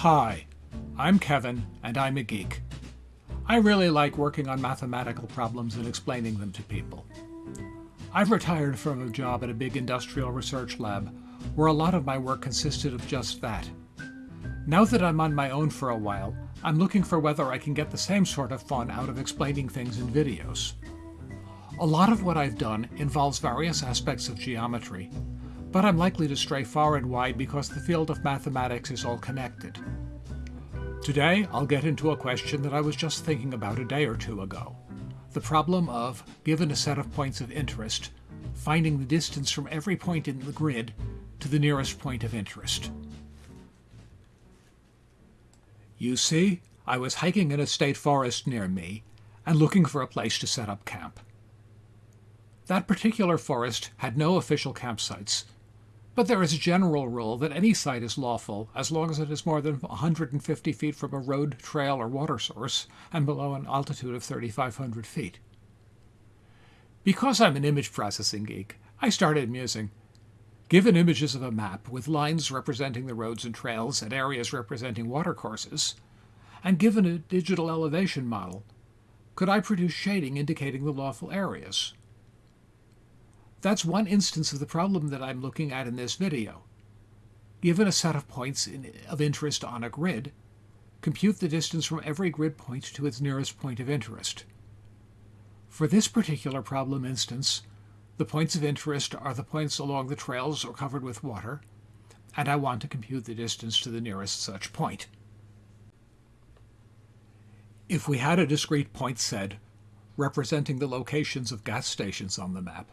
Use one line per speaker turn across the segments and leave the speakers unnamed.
Hi, I'm Kevin, and I'm a geek. I really like working on mathematical problems and explaining them to people. I've retired from a job at a big industrial research lab where a lot of my work consisted of just that. Now that I'm on my own for a while, I'm looking for whether I can get the same sort of fun out of explaining things in videos. A lot of what I've done involves various aspects of geometry, but I'm likely to stray far and wide because the field of mathematics is all connected. Today, I'll get into a question that I was just thinking about a day or two ago. The problem of, given a set of points of interest, finding the distance from every point in the grid to the nearest point of interest. You see, I was hiking in a state forest near me and looking for a place to set up camp. That particular forest had no official campsites, but there is a general rule that any site is lawful as long as it is more than 150 feet from a road, trail, or water source and below an altitude of 3,500 feet. Because I'm an image processing geek, I started musing. Given images of a map with lines representing the roads and trails and areas representing watercourses, and given a digital elevation model, could I produce shading indicating the lawful areas? That's one instance of the problem that I'm looking at in this video. Given a set of points in, of interest on a grid, compute the distance from every grid point to its nearest point of interest. For this particular problem instance, the points of interest are the points along the trails or covered with water, and I want to compute the distance to the nearest such point. If we had a discrete point set representing the locations of gas stations on the map,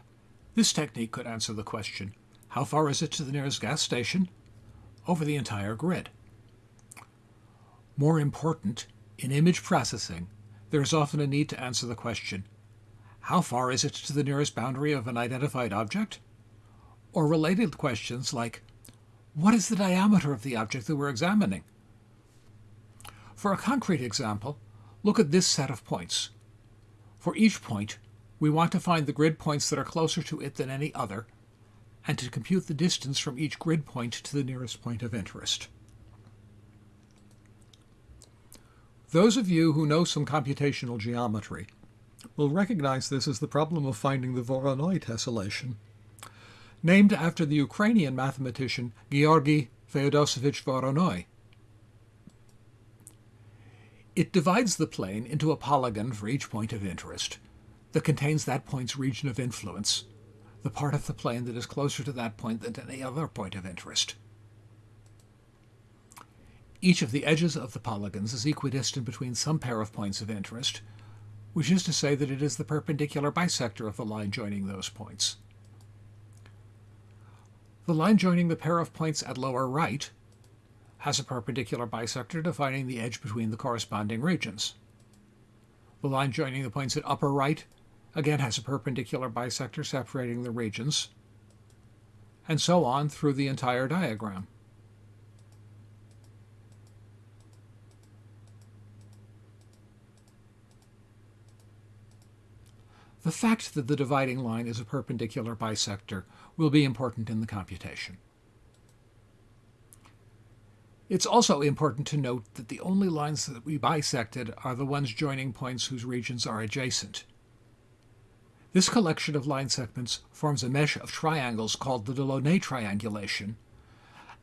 this technique could answer the question, how far is it to the nearest gas station? Over the entire grid. More important, in image processing, there is often a need to answer the question, how far is it to the nearest boundary of an identified object? Or related questions like, what is the diameter of the object that we're examining? For a concrete example, look at this set of points. For each point, we want to find the grid points that are closer to it than any other, and to compute the distance from each grid point to the nearest point of interest. Those of you who know some computational geometry will recognize this as the problem of finding the Voronoi tessellation, named after the Ukrainian mathematician Georgy Feodosovich Voronoi. It divides the plane into a polygon for each point of interest, that contains that point's region of influence, the part of the plane that is closer to that point than any other point of interest. Each of the edges of the polygons is equidistant between some pair of points of interest, which is to say that it is the perpendicular bisector of the line joining those points. The line joining the pair of points at lower right has a perpendicular bisector defining the edge between the corresponding regions. The line joining the points at upper right again has a perpendicular bisector separating the regions, and so on through the entire diagram. The fact that the dividing line is a perpendicular bisector will be important in the computation. It's also important to note that the only lines that we bisected are the ones joining points whose regions are adjacent. This collection of line segments forms a mesh of triangles called the Delaunay triangulation,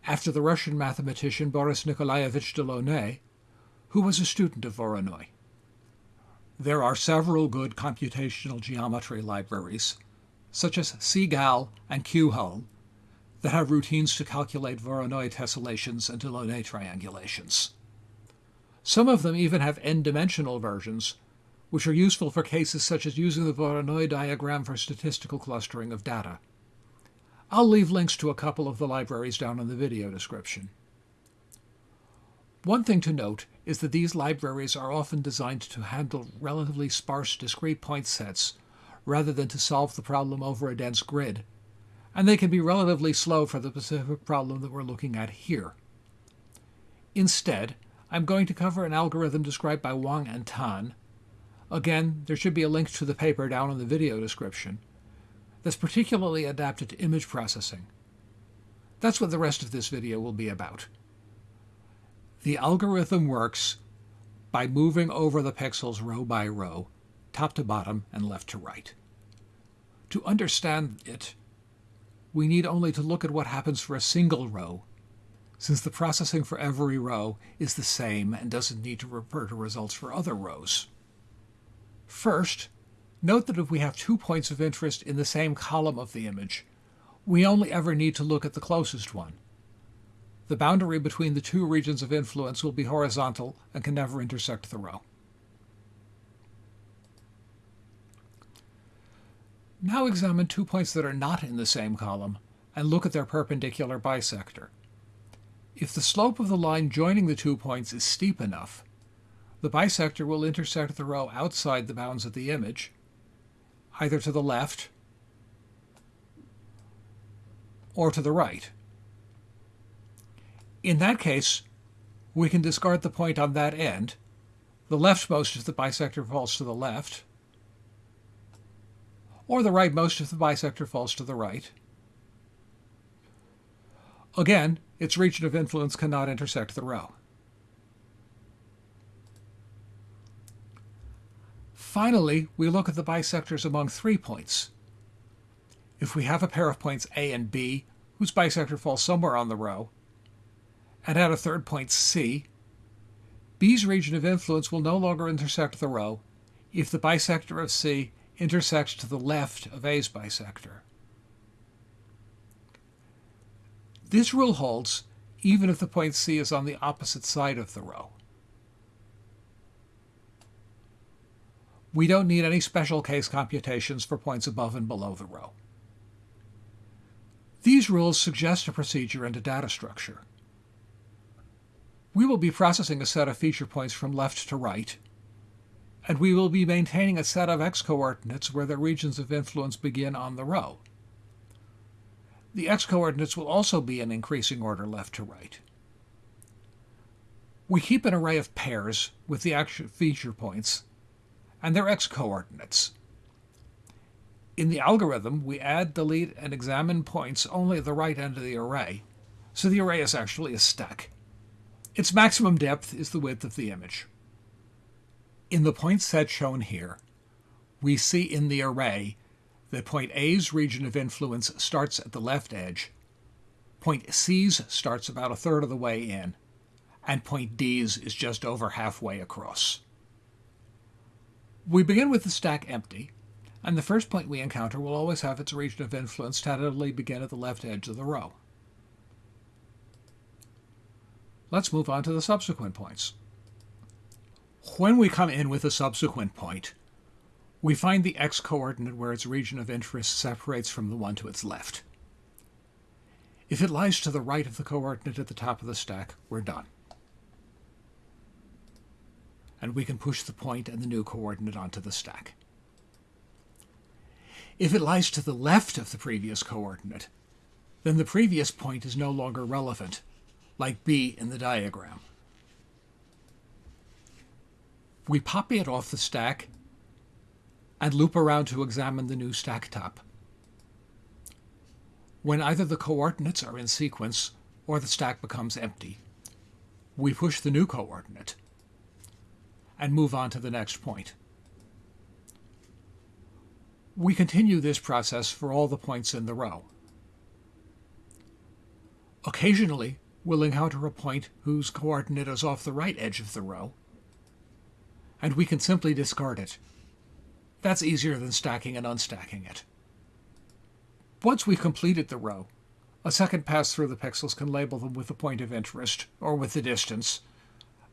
after the Russian mathematician Boris Nikolaevich Delaunay, who was a student of Voronoi. There are several good computational geometry libraries, such as CGAL and QHull, that have routines to calculate Voronoi tessellations and Delaunay triangulations. Some of them even have n-dimensional versions which are useful for cases such as using the Voronoi diagram for statistical clustering of data. I'll leave links to a couple of the libraries down in the video description. One thing to note is that these libraries are often designed to handle relatively sparse discrete point sets rather than to solve the problem over a dense grid, and they can be relatively slow for the specific problem that we're looking at here. Instead, I'm going to cover an algorithm described by Wang and Tan Again, there should be a link to the paper down in the video description that's particularly adapted to image processing. That's what the rest of this video will be about. The algorithm works by moving over the pixels row by row, top to bottom and left to right. To understand it, we need only to look at what happens for a single row, since the processing for every row is the same and doesn't need to refer to results for other rows. First, note that if we have two points of interest in the same column of the image, we only ever need to look at the closest one. The boundary between the two regions of influence will be horizontal and can never intersect the row. Now examine two points that are not in the same column and look at their perpendicular bisector. If the slope of the line joining the two points is steep enough, the bisector will intersect the row outside the bounds of the image, either to the left or to the right. In that case, we can discard the point on that end. The leftmost if the bisector falls to the left, or the rightmost if the bisector falls to the right. Again, its region of influence cannot intersect the row. Finally, we look at the bisectors among three points. If we have a pair of points A and B, whose bisector falls somewhere on the row, and add a third point C, B's region of influence will no longer intersect the row if the bisector of C intersects to the left of A's bisector. This rule holds even if the point C is on the opposite side of the row. We don't need any special case computations for points above and below the row. These rules suggest a procedure and a data structure. We will be processing a set of feature points from left to right, and we will be maintaining a set of x-coordinates where the regions of influence begin on the row. The x-coordinates will also be in increasing order left to right. We keep an array of pairs with the actual feature points and their x-coordinates. In the algorithm, we add, delete, and examine points only at the right end of the array, so the array is actually a stack. Its maximum depth is the width of the image. In the point set shown here, we see in the array that point A's region of influence starts at the left edge, point C's starts about a third of the way in, and point D's is just over halfway across. We begin with the stack empty, and the first point we encounter will always have its region of influence tentatively begin at the left edge of the row. Let's move on to the subsequent points. When we come in with a subsequent point, we find the x-coordinate where its region of interest separates from the one to its left. If it lies to the right of the coordinate at the top of the stack, we're done. And we can push the point and the new coordinate onto the stack. If it lies to the left of the previous coordinate, then the previous point is no longer relevant, like B in the diagram. We copy it off the stack and loop around to examine the new stack top. When either the coordinates are in sequence or the stack becomes empty, we push the new coordinate and move on to the next point. We continue this process for all the points in the row. Occasionally, we'll encounter a point whose coordinate is off the right edge of the row, and we can simply discard it. That's easier than stacking and unstacking it. Once we've completed the row, a second pass through the pixels can label them with the point of interest, or with the distance,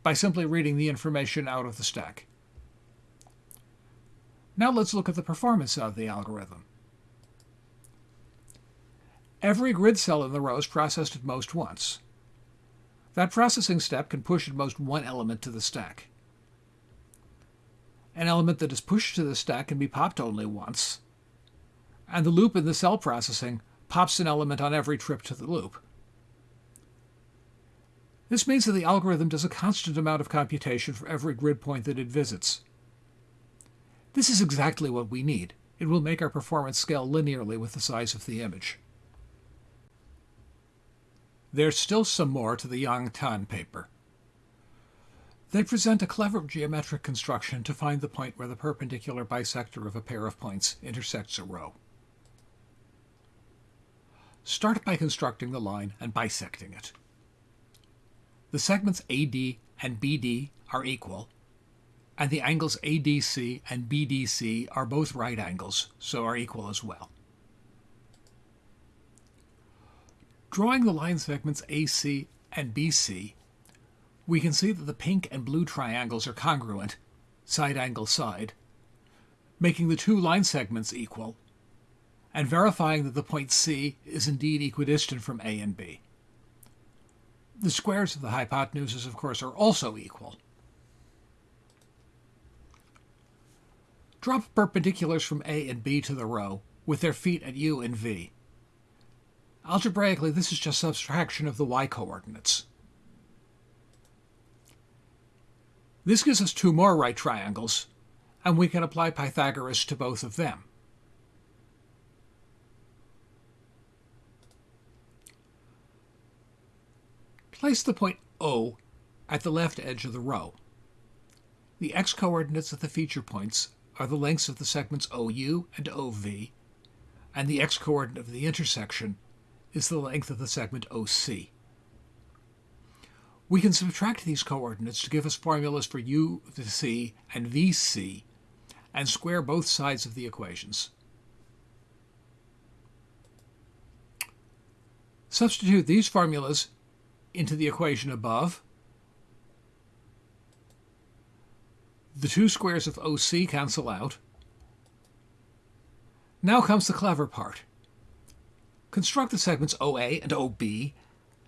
by simply reading the information out of the stack. Now let's look at the performance of the algorithm. Every grid cell in the row is processed at most once. That processing step can push at most one element to the stack. An element that is pushed to the stack can be popped only once, and the loop in the cell processing pops an element on every trip to the loop. This means that the algorithm does a constant amount of computation for every grid point that it visits. This is exactly what we need. It will make our performance scale linearly with the size of the image. There's still some more to the Yang Tan paper. They present a clever geometric construction to find the point where the perpendicular bisector of a pair of points intersects a row. Start by constructing the line and bisecting it. The segments AD and BD are equal, and the angles ADC and BDC are both right angles, so are equal as well. Drawing the line segments AC and BC, we can see that the pink and blue triangles are congruent, side angle side, making the two line segments equal, and verifying that the point C is indeed equidistant from A and B. The squares of the hypotenuses, of course, are also equal. Drop perpendiculars from A and B to the row with their feet at U and V. Algebraically, this is just subtraction of the y-coordinates. This gives us two more right triangles, and we can apply Pythagoras to both of them. Place the point O at the left edge of the row. The x-coordinates of the feature points are the lengths of the segments OU and OV, and the x-coordinate of the intersection is the length of the segment OC. We can subtract these coordinates to give us formulas for u c and vc and square both sides of the equations. Substitute these formulas into the equation above. The two squares of OC cancel out. Now comes the clever part. Construct the segments OA and OB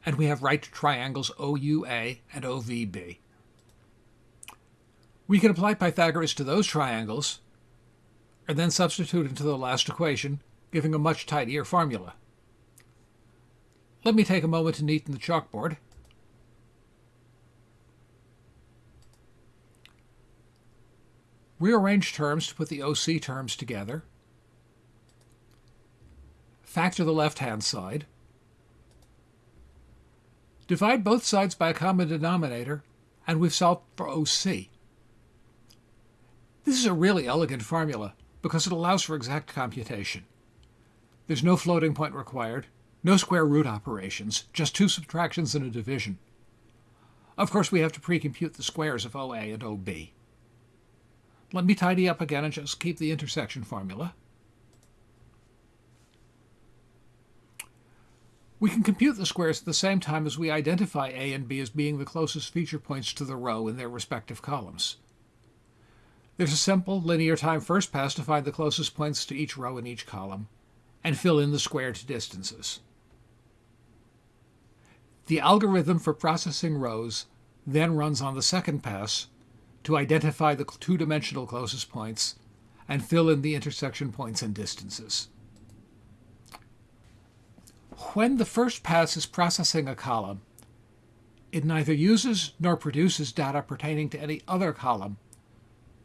and we have right triangles OUA and OVB. We can apply Pythagoras to those triangles and then substitute into the last equation, giving a much tidier formula. Let me take a moment to neaten the chalkboard. Rearrange terms to put the OC terms together. Factor the left-hand side. Divide both sides by a common denominator, and we've solved for OC. This is a really elegant formula because it allows for exact computation. There's no floating point required, no square root operations, just two subtractions and a division. Of course, we have to pre-compute the squares of OA and OB. Let me tidy up again and just keep the intersection formula. We can compute the squares at the same time as we identify A and B as being the closest feature points to the row in their respective columns. There's a simple linear time first pass to find the closest points to each row in each column, and fill in the squared distances. The algorithm for processing rows then runs on the second pass to identify the two-dimensional closest points and fill in the intersection points and distances when the first pass is processing a column, it neither uses nor produces data pertaining to any other column,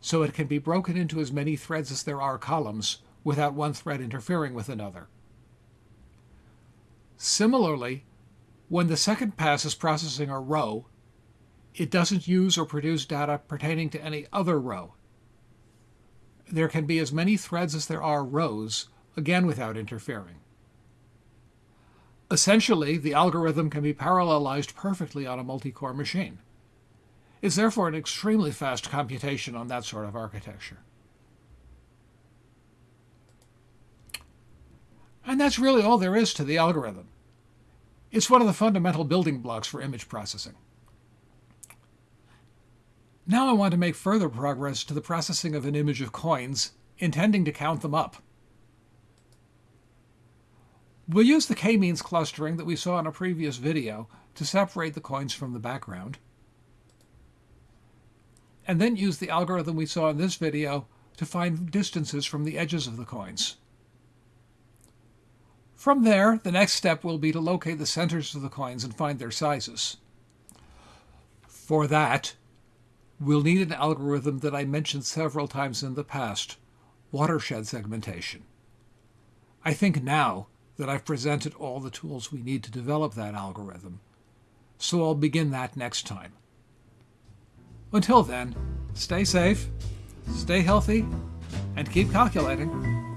so it can be broken into as many threads as there are columns without one thread interfering with another. Similarly, when the second pass is processing a row, it doesn't use or produce data pertaining to any other row. There can be as many threads as there are rows, again without interfering. Essentially, the algorithm can be parallelized perfectly on a multi-core machine. It's therefore an extremely fast computation on that sort of architecture. And that's really all there is to the algorithm. It's one of the fundamental building blocks for image processing. Now I want to make further progress to the processing of an image of coins, intending to count them up. We'll use the k-means clustering that we saw in a previous video to separate the coins from the background. And then use the algorithm we saw in this video to find distances from the edges of the coins. From there, the next step will be to locate the centers of the coins and find their sizes. For that, we'll need an algorithm that I mentioned several times in the past, watershed segmentation. I think now that I've presented all the tools we need to develop that algorithm. So I'll begin that next time. Until then, stay safe, stay healthy, and keep calculating.